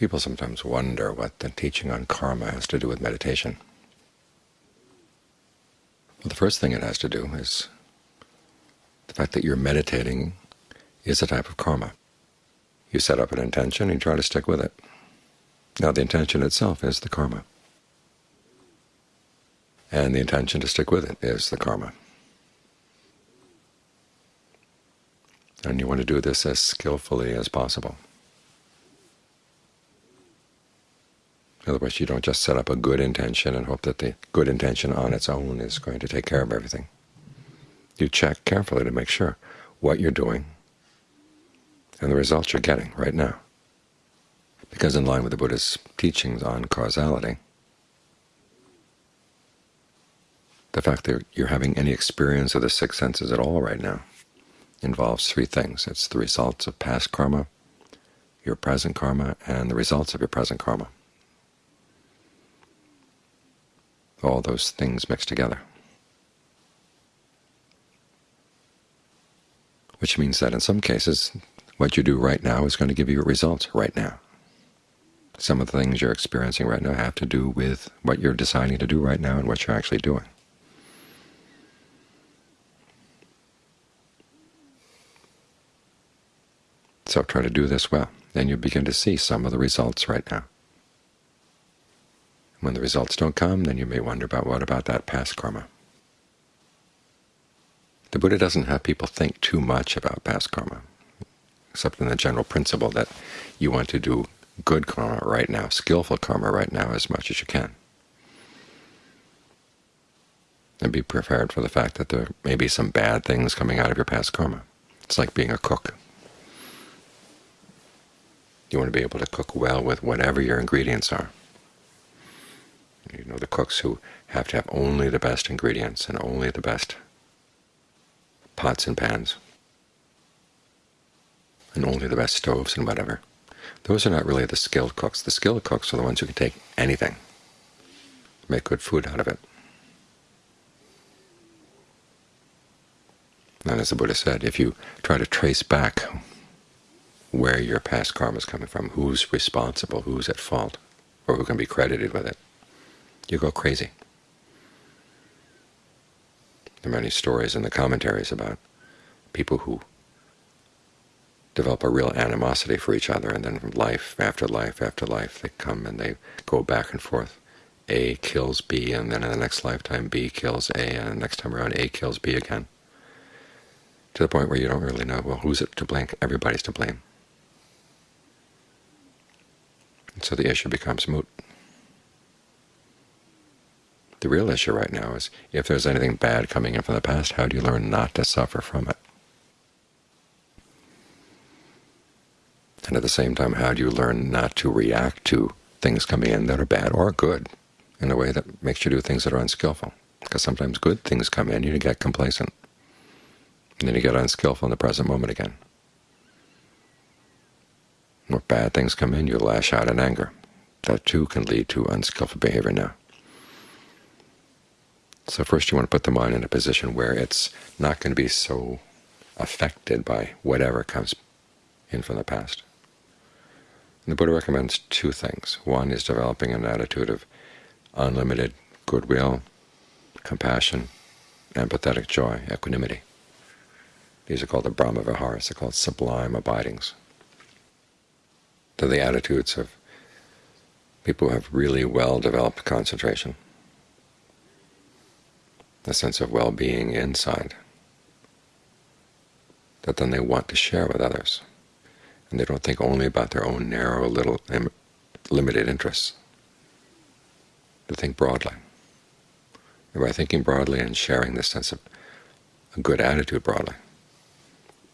People sometimes wonder what the teaching on karma has to do with meditation. Well, the first thing it has to do is the fact that you're meditating is a type of karma. You set up an intention and you try to stick with it. Now the intention itself is the karma, and the intention to stick with it is the karma. And you want to do this as skillfully as possible. Otherwise, you don't just set up a good intention and hope that the good intention on its own is going to take care of everything. You check carefully to make sure what you're doing and the results you're getting right now. Because in line with the Buddha's teachings on causality, the fact that you're having any experience of the six senses at all right now involves three things. It's the results of past karma, your present karma, and the results of your present karma. All those things mixed together. Which means that in some cases, what you do right now is going to give you results right now. Some of the things you're experiencing right now have to do with what you're deciding to do right now and what you're actually doing. So try to do this well. and you begin to see some of the results right now. When the results don't come, then you may wonder about what about that past karma. The Buddha doesn't have people think too much about past karma, except in the general principle that you want to do good karma right now, skillful karma right now as much as you can. And be prepared for the fact that there may be some bad things coming out of your past karma. It's like being a cook. You want to be able to cook well with whatever your ingredients are. You know, the cooks who have to have only the best ingredients and only the best pots and pans, and only the best stoves and whatever. Those are not really the skilled cooks. The skilled cooks are the ones who can take anything, make good food out of it. And as the Buddha said, if you try to trace back where your past karma is coming from, who's responsible, who's at fault, or who can be credited with it, you go crazy. There are many stories in the commentaries about people who develop a real animosity for each other, and then life after life after life they come and they go back and forth. A kills B, and then in the next lifetime B kills A, and the next time around A kills B again, to the point where you don't really know, well, who's it to blame? Everybody's to blame. And so the issue becomes moot. The real issue right now is if there's anything bad coming in from the past, how do you learn not to suffer from it? And at the same time, how do you learn not to react to things coming in that are bad or good in a way that makes you do things that are unskillful? Because sometimes good things come in, you get complacent, and then you get unskillful in the present moment again. When bad things come in, you lash out in anger. That too can lead to unskillful behavior now. So first you want to put the mind in a position where it's not going to be so affected by whatever comes in from the past. And the Buddha recommends two things. One is developing an attitude of unlimited goodwill, compassion, empathetic joy, equanimity. These are called the Brahma Viharas. They're called sublime abidings. They're the attitudes of people who have really well-developed concentration a sense of well-being inside that then they want to share with others. And they don't think only about their own narrow, little, limited interests. They think broadly. And by thinking broadly and sharing this sense of a good attitude broadly,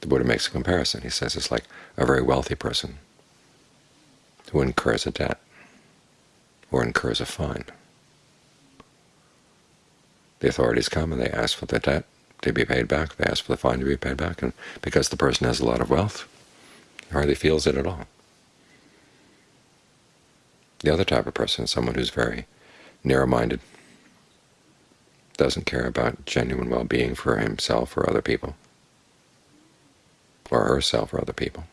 the Buddha makes a comparison. He says it's like a very wealthy person who incurs a debt or incurs a fine. The authorities come and they ask for the debt to be paid back. They ask for the fine to be paid back, and because the person has a lot of wealth, he hardly feels it at all. The other type of person is someone who's very narrow-minded, doesn't care about genuine well-being for himself or other people, or herself or other people.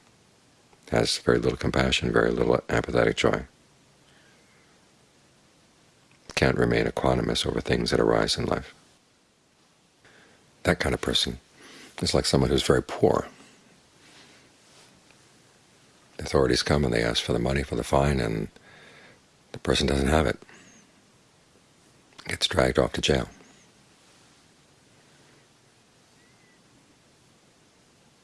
has very little compassion, very little empathetic joy, can't remain equanimous over things that arise in life. That kind of person is like someone who's very poor. The authorities come and they ask for the money for the fine, and the person doesn't have it. Gets dragged off to jail.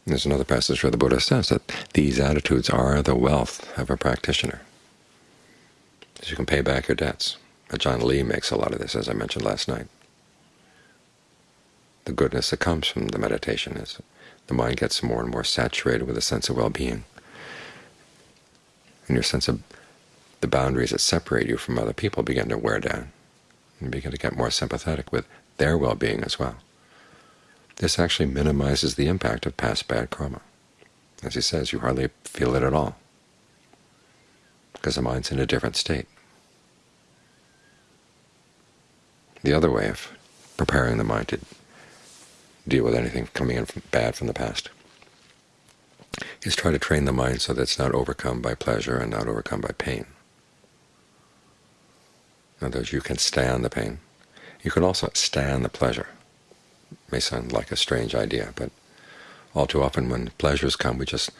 There's another passage where the Buddha says that these attitudes are the wealth of a practitioner. That you can pay back your debts. Ajaan Lee makes a lot of this, as I mentioned last night. The goodness that comes from the meditation is the mind gets more and more saturated with a sense of well-being. And your sense of the boundaries that separate you from other people begin to wear down. And you begin to get more sympathetic with their well-being as well. This actually minimizes the impact of past bad karma. As he says, you hardly feel it at all, because the mind's in a different state. The other way of preparing the mind to deal with anything coming in from bad from the past is try to train the mind so that it's not overcome by pleasure and not overcome by pain. In other words, you can stand the pain. You can also stand the pleasure. It may sound like a strange idea, but all too often when pleasures come, we just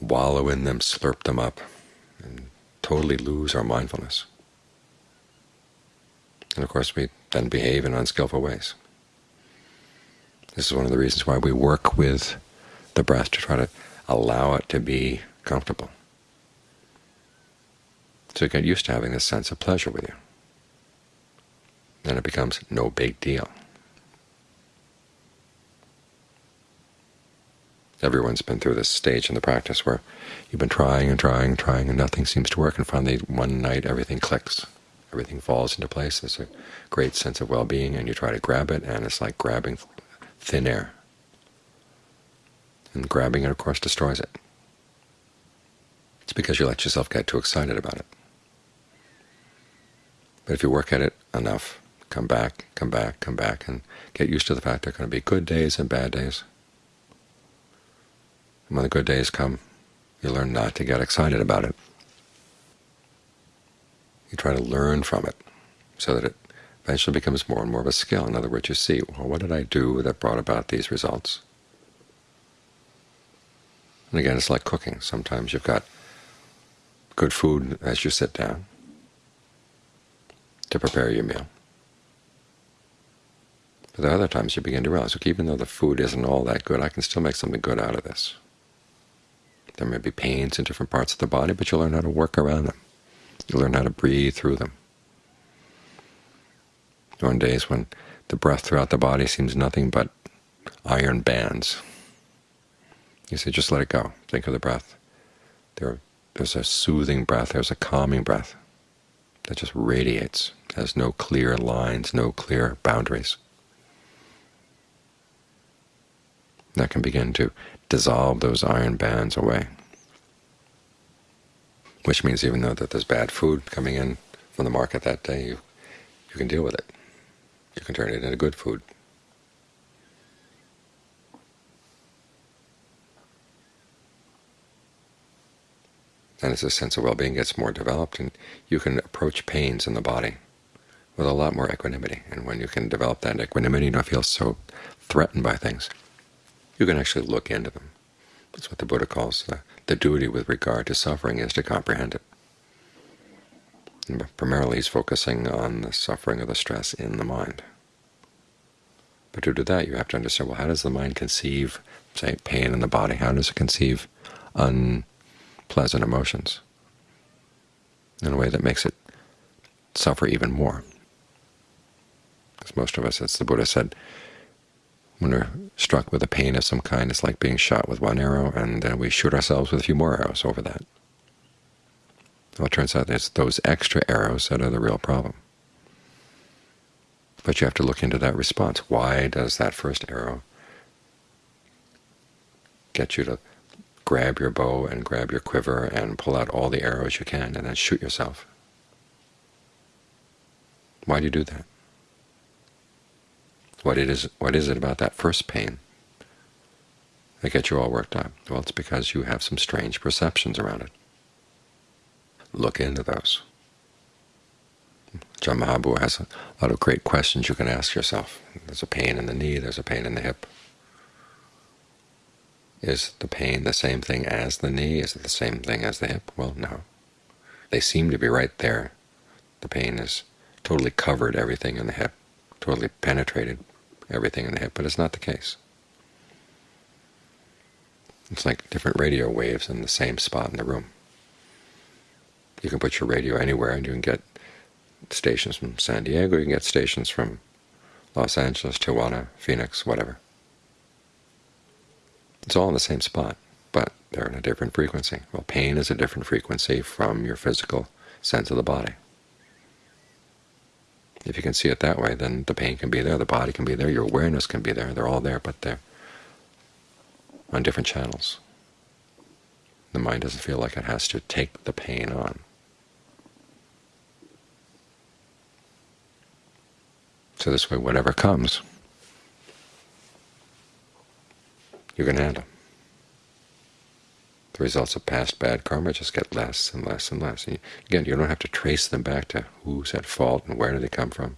wallow in them, slurp them up, and totally lose our mindfulness. And of course we then behave in unskillful ways. This is one of the reasons why we work with the breath to try to allow it to be comfortable. So you get used to having this sense of pleasure with you. Then it becomes no big deal. Everyone's been through this stage in the practice where you've been trying and trying and trying and nothing seems to work, and finally one night everything clicks everything falls into place. There's a great sense of well-being, and you try to grab it, and it's like grabbing thin air. And grabbing it, of course, destroys it. It's because you let yourself get too excited about it. But if you work at it enough, come back, come back, come back, and get used to the fact there are going to be good days and bad days. And when the good days come, you learn not to get excited about it. You try to learn from it so that it eventually becomes more and more of a skill. In other words, you see, well, what did I do that brought about these results? And again, it's like cooking. Sometimes you've got good food as you sit down to prepare your meal. But there are other times you begin to realize, look, even though the food isn't all that good, I can still make something good out of this. There may be pains in different parts of the body, but you'll learn how to work around them. You learn how to breathe through them. On days when the breath throughout the body seems nothing but iron bands, you say, just let it go. Think of the breath. There, there's a soothing breath. There's a calming breath that just radiates, has no clear lines, no clear boundaries. That can begin to dissolve those iron bands away which means even though that there's bad food coming in from the market that day, you, you can deal with it. You can turn it into good food. And as a sense of well-being gets more developed, and you can approach pains in the body with a lot more equanimity. And when you can develop that equanimity, you don't feel so threatened by things. You can actually look into them. That's what the Buddha calls the, the duty with regard to suffering is to comprehend it. And primarily he's focusing on the suffering or the stress in the mind. But to do that, you have to understand, well, how does the mind conceive, say, pain in the body? How does it conceive unpleasant emotions in a way that makes it suffer even more? Because most of us, as the Buddha said, when we're struck with a pain of some kind, it's like being shot with one arrow, and then we shoot ourselves with a few more arrows over that. Well, it turns out it's those extra arrows that are the real problem. But you have to look into that response. Why does that first arrow get you to grab your bow and grab your quiver and pull out all the arrows you can and then shoot yourself? Why do you do that? What it is, what is it about that first pain that gets you all worked up? Well, it's because you have some strange perceptions around it. Look into those. Ajaan Maha has a lot of great questions you can ask yourself. There's a pain in the knee, there's a pain in the hip. Is the pain the same thing as the knee? Is it the same thing as the hip? Well, no. They seem to be right there. The pain is totally covered everything in the hip, totally penetrated everything in the hip, but it's not the case. It's like different radio waves in the same spot in the room. You can put your radio anywhere, and you can get stations from San Diego, you can get stations from Los Angeles, Tijuana, Phoenix, whatever. It's all in the same spot, but they're in a different frequency. Well, pain is a different frequency from your physical sense of the body. If you can see it that way, then the pain can be there, the body can be there, your awareness can be there. They're all there, but they're on different channels. The mind doesn't feel like it has to take the pain on. So this way, whatever comes, you can handle. The results of past bad karma just get less and less and less. And again, you don't have to trace them back to who's at fault and where do they come from.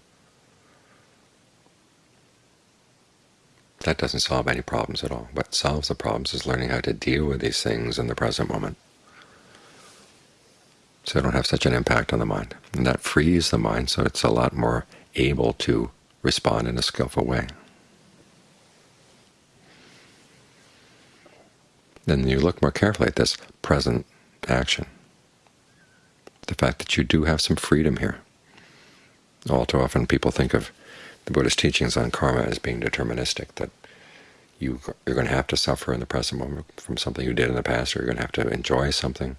That doesn't solve any problems at all. What solves the problems is learning how to deal with these things in the present moment so they don't have such an impact on the mind. And that frees the mind so it's a lot more able to respond in a skillful way. Then you look more carefully at this present action, the fact that you do have some freedom here. All too often people think of the Buddhist teachings on karma as being deterministic, that you, you're going to have to suffer in the present moment from something you did in the past, or you're going to have to enjoy something.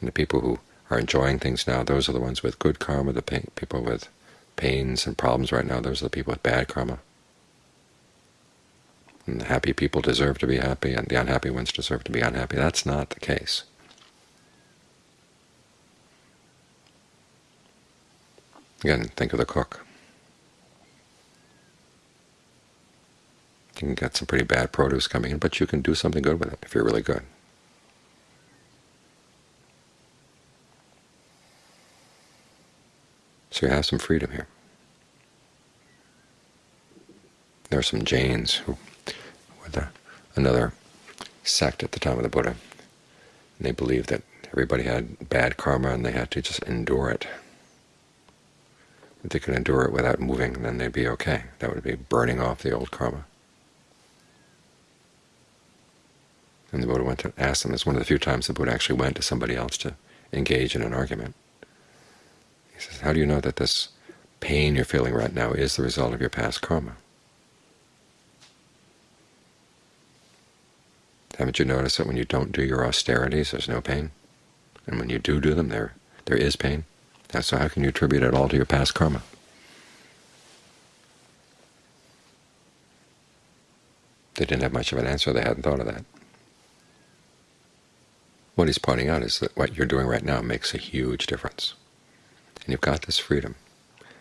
And the people who are enjoying things now, those are the ones with good karma. The people with pains and problems right now, those are the people with bad karma. And happy people deserve to be happy, and the unhappy ones deserve to be unhappy. That's not the case. Again, think of the cook. You can get some pretty bad produce coming in, but you can do something good with it if you're really good. So you have some freedom here. There are some Jains who the, another sect at the time of the Buddha, and they believed that everybody had bad karma and they had to just endure it. If they could endure it without moving, then they'd be okay. That would be burning off the old karma. And the Buddha went to ask them. It's one of the few times the Buddha actually went to somebody else to engage in an argument. He says, how do you know that this pain you're feeling right now is the result of your past karma? Haven't you noticed that when you don't do your austerities, there's no pain? And when you do do them, there there is pain? So how can you attribute it all to your past karma? They didn't have much of an answer. They hadn't thought of that. What he's pointing out is that what you're doing right now makes a huge difference. And you've got this freedom,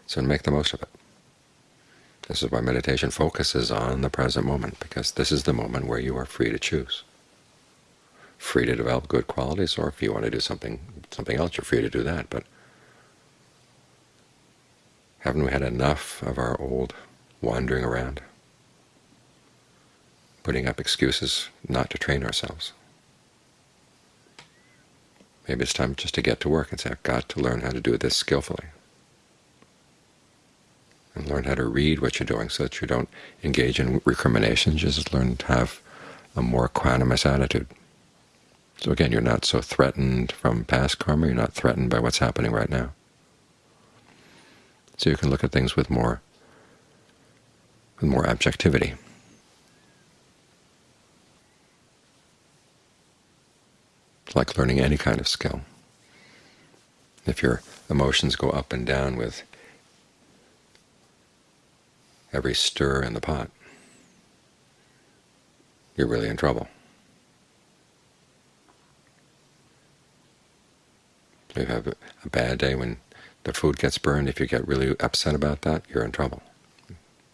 so make the most of it. This is why meditation focuses on the present moment, because this is the moment where you are free to choose. Free to develop good qualities, or if you want to do something something else, you're free to do that. But haven't we had enough of our old wandering around, putting up excuses not to train ourselves? Maybe it's time just to get to work and say, I've got to learn how to do this skillfully. And learn how to read what you're doing so that you don't engage in recrimination. Just learn to have a more equanimous attitude. So again, you're not so threatened from past karma, you're not threatened by what's happening right now. So you can look at things with more, with more objectivity. like learning any kind of skill. If your emotions go up and down with every stir in the pot, you're really in trouble. You have a bad day when the food gets burned, if you get really upset about that, you're in trouble.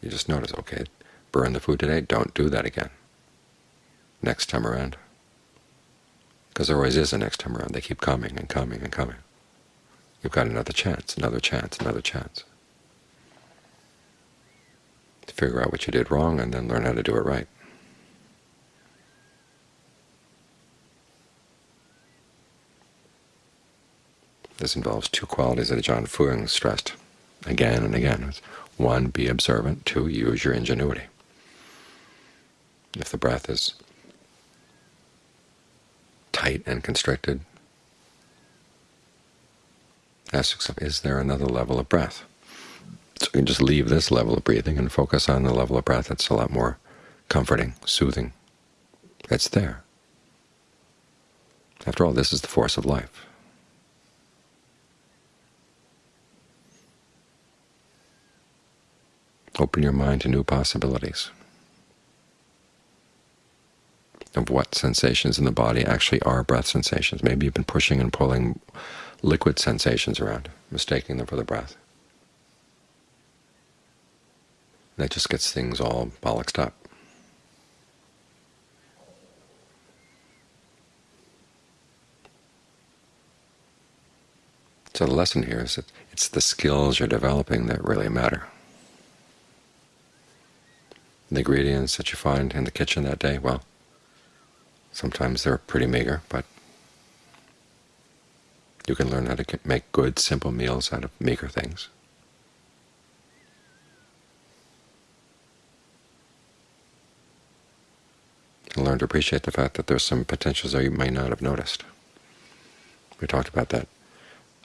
You just notice, okay, burn the food today, don't do that again. next time around. Because there always is a next time around. They keep coming and coming and coming. You've got another chance, another chance, another chance. Figure out what you did wrong and then learn how to do it right. This involves two qualities that Ajaan Fuang stressed again and again. One, be observant. Two, use your ingenuity. If the breath is tight and constricted, ask yourself, is there another level of breath? So you can just leave this level of breathing and focus on the level of breath that's a lot more comforting, soothing. It's there. After all, this is the force of life. Open your mind to new possibilities of what sensations in the body actually are breath sensations. Maybe you've been pushing and pulling liquid sensations around, mistaking them for the breath. That just gets things all bollocksed up. So the lesson here is that it's the skills you're developing that really matter the ingredients that you find in the kitchen that day, well, sometimes they're pretty meager, but you can learn how to make good, simple meals out of meager things. And to appreciate the fact that there's some potentials that you may not have noticed. We talked about that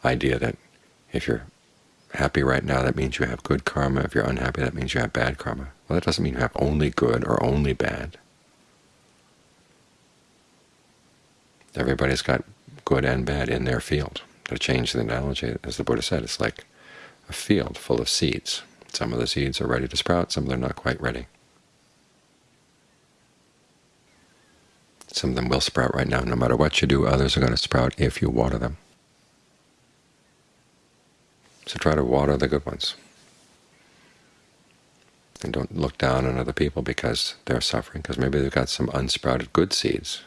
idea that if you're happy right now, that means you have good karma. If you're unhappy, that means you have bad karma. Well, that doesn't mean you have only good or only bad. Everybody's got good and bad in their field. To change the analogy, as the Buddha said, it's like a field full of seeds. Some of the seeds are ready to sprout, some of them are not quite ready. Some of them will sprout right now. No matter what you do, others are going to sprout if you water them. So try to water the good ones. And don't look down on other people because they're suffering, because maybe they've got some unsprouted good seeds.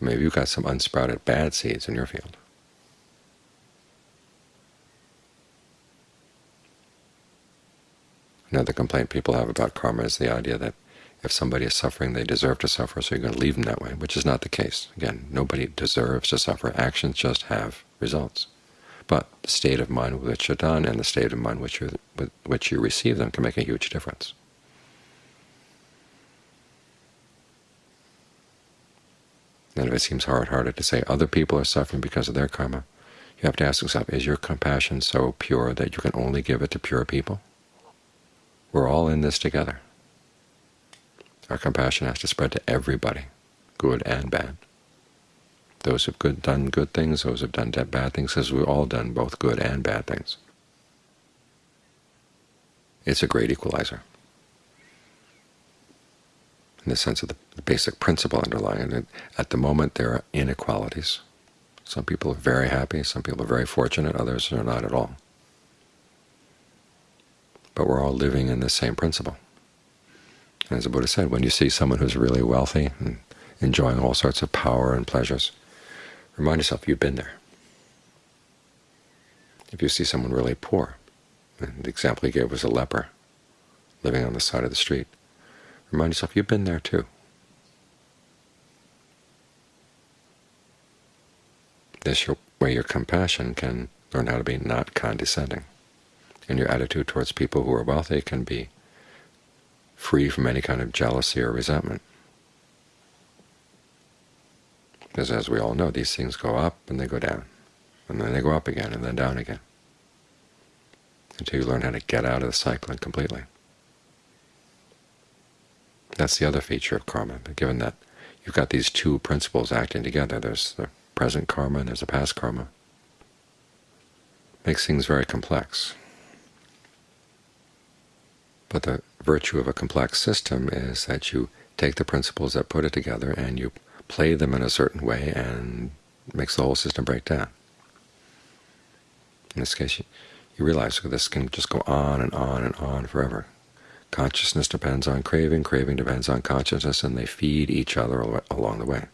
Or maybe you've got some unsprouted bad seeds in your field. Another complaint people have about karma is the idea that if somebody is suffering, they deserve to suffer, so you're going to leave them that way, which is not the case. Again, nobody deserves to suffer. Actions just have results but the state of mind with which you're done and the state of mind which with which you receive them can make a huge difference. And if it seems hard-hearted to say other people are suffering because of their karma, you have to ask yourself, is your compassion so pure that you can only give it to pure people? We're all in this together. Our compassion has to spread to everybody, good and bad. Those who've good, done good things, those who've done bad things, because we've all done both good and bad things. It's a great equalizer in the sense of the, the basic principle underlying it. At the moment, there are inequalities. Some people are very happy, some people are very fortunate, others are not at all. But we're all living in the same principle. As the Buddha said, when you see someone who's really wealthy and enjoying all sorts of power and pleasures, Remind yourself you've been there. If you see someone really poor, and the example he gave was a leper living on the side of the street, remind yourself you've been there too. This way your compassion can learn how to be not condescending, and your attitude towards people who are wealthy can be free from any kind of jealousy or resentment. Because as we all know, these things go up and they go down, and then they go up again and then down again, until you learn how to get out of the cycling completely. That's the other feature of karma. But given that you've got these two principles acting together, there's the present karma and there's the past karma, makes things very complex. But the virtue of a complex system is that you take the principles that put it together and you play them in a certain way and makes the whole system break down. In this case, you, you realize this can just go on and on and on forever. Consciousness depends on craving, craving depends on consciousness, and they feed each other along the way.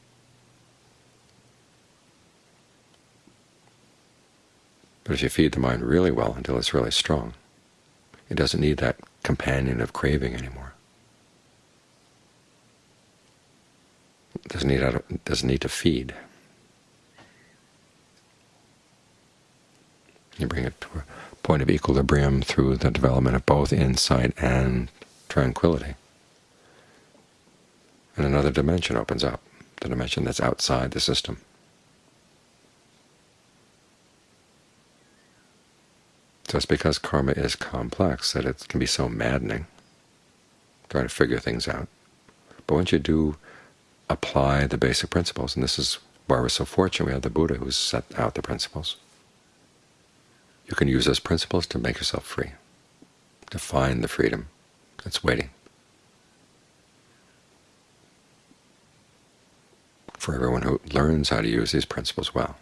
But if you feed the mind really well until it's really strong, it doesn't need that companion of craving anymore. It doesn't need, it doesn't need to feed. You bring it to a point of equilibrium through the development of both insight and tranquility. And another dimension opens up, the dimension that's outside the system. It's because karma is complex that it can be so maddening, trying to figure things out. But once you do apply the basic principles, and this is why we're so fortunate we have the Buddha who's set out the principles, you can use those principles to make yourself free, to find the freedom that's waiting for everyone who learns how to use these principles well.